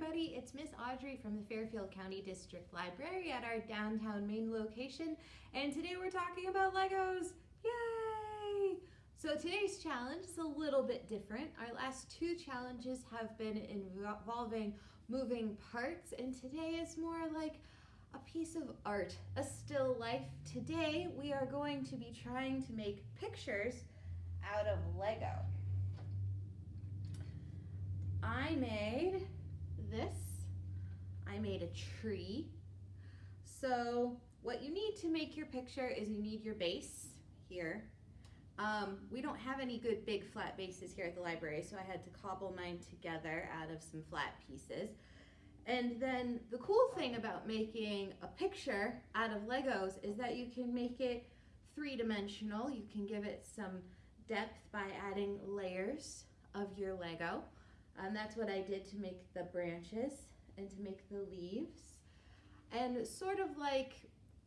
everybody, it's Miss Audrey from the Fairfield County District Library at our downtown main location and today we're talking about Legos. Yay! So today's challenge is a little bit different. Our last two challenges have been involving moving parts and today is more like a piece of art, a still life. Today we are going to be trying to make pictures out of Lego. I made this. I made a tree. So what you need to make your picture is you need your base here. Um, we don't have any good big flat bases here at the library, so I had to cobble mine together out of some flat pieces. And then the cool thing about making a picture out of Legos is that you can make it three-dimensional. You can give it some depth by adding layers of your Lego. And that's what I did to make the branches and to make the leaves. And sort of like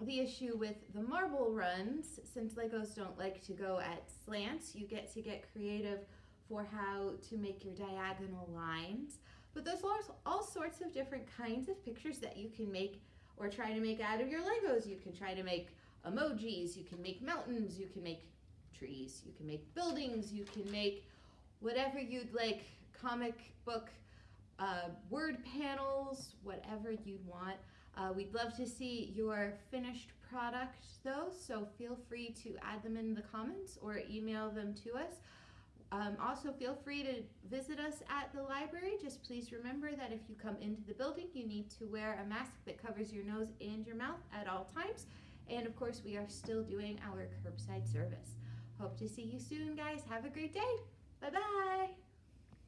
the issue with the marble runs, since Legos don't like to go at slants, you get to get creative for how to make your diagonal lines. But there's all sorts of different kinds of pictures that you can make or try to make out of your Legos. You can try to make emojis, you can make mountains, you can make trees, you can make buildings, you can make whatever you'd like comic book uh, word panels, whatever you'd want. Uh, we'd love to see your finished product though, so feel free to add them in the comments or email them to us. Um, also feel free to visit us at the library. Just please remember that if you come into the building, you need to wear a mask that covers your nose and your mouth at all times. And of course, we are still doing our curbside service. Hope to see you soon, guys. Have a great day. Bye-bye.